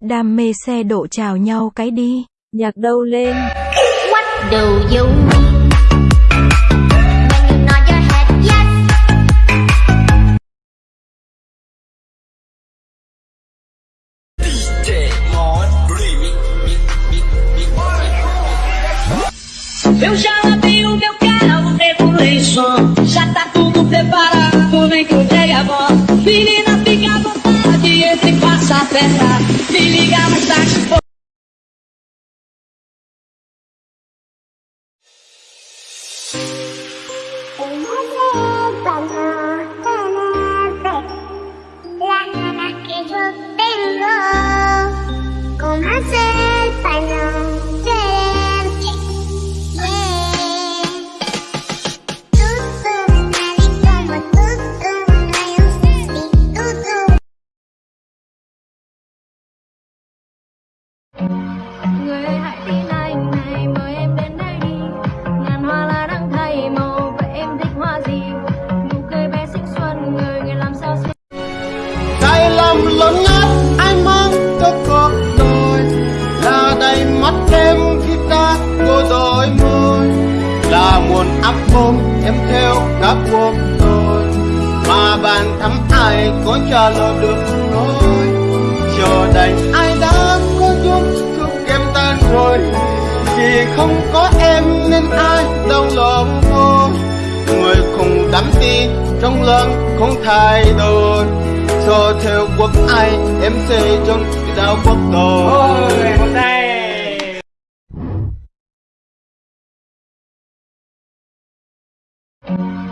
Đam mê xe độ chào nhau cái đi. Nhạc đâu lên What do you Eu já lavei o meu carro, regulei som. Já tá tudo preparado, nem que a voz. Menina, fica à vontade, entre e faça a festa. Me liga mais tarde. Con hacer español nguồn áp ôm em theo các cuộc đời Mà bạn thắm ai có trả lời được nói Vì không có em nên ai đau lòng thôi Người không đắm tin trong lòng không thay đổi. Cho theo quốc ai, em sẽ trong đạo quốc tôi Người ơi hãy tin